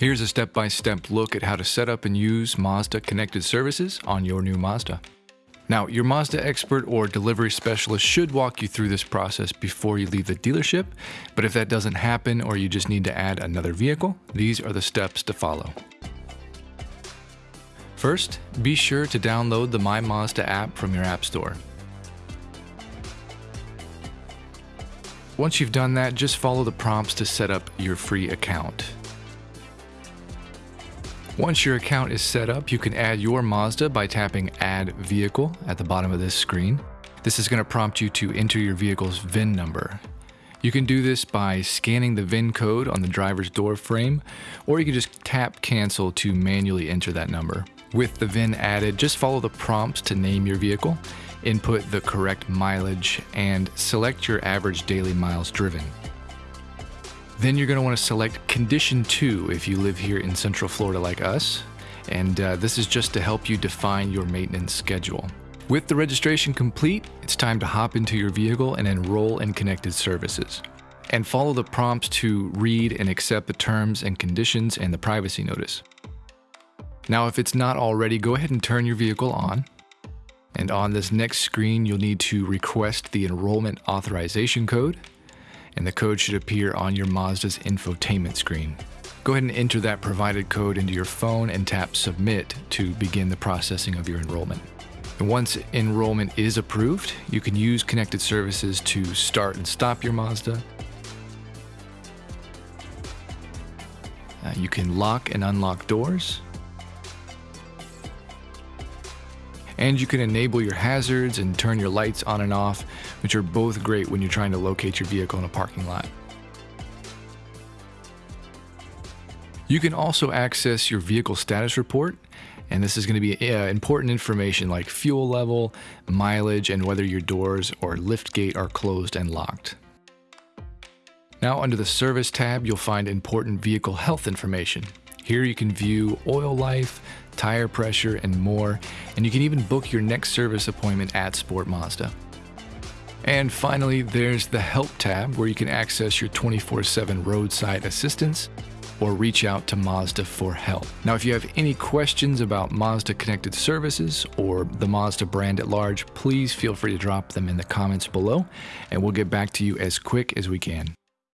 Here's a step-by-step look at how to set up and use Mazda connected services on your new Mazda. Now, your Mazda expert or delivery specialist should walk you through this process before you leave the dealership, but if that doesn't happen or you just need to add another vehicle, these are the steps to follow. First, be sure to download the My Mazda app from your App Store. Once you've done that, just follow the prompts to set up your free account. Once your account is set up, you can add your Mazda by tapping Add Vehicle at the bottom of this screen. This is going to prompt you to enter your vehicle's VIN number. You can do this by scanning the VIN code on the driver's door frame, or you can just tap Cancel to manually enter that number. With the VIN added, just follow the prompts to name your vehicle, input the correct mileage, and select your average daily miles driven. Then you're going to want to select Condition 2 if you live here in Central Florida like us, and uh, this is just to help you define your maintenance schedule. With the registration complete, it's time to hop into your vehicle and enroll in connected services. And follow the prompts to read and accept the terms and conditions and the privacy notice. Now, if it's not already, go ahead and turn your vehicle on. And on this next screen, you'll need to request the enrollment authorization code and the code should appear on your Mazda's infotainment screen. Go ahead and enter that provided code into your phone and tap Submit to begin the processing of your enrollment. Once enrollment is approved, you can use connected services to start and stop your Mazda. Uh, you can lock and unlock doors. And you can enable your hazards and turn your lights on and off, which are both great when you're trying to locate your vehicle in a parking lot. You can also access your vehicle status report, and this is going to be uh, important information like fuel level, mileage, and whether your doors or lift gate are closed and locked. Now under the Service tab, you'll find important vehicle health information. Here you can view oil life, tire pressure, and more, and you can even book your next service appointment at Sport Mazda. And finally, there's the Help tab where you can access your 24 7 roadside assistance or reach out to Mazda for help. Now, if you have any questions about Mazda connected services or the Mazda brand at large, please feel free to drop them in the comments below and we'll get back to you as quick as we can.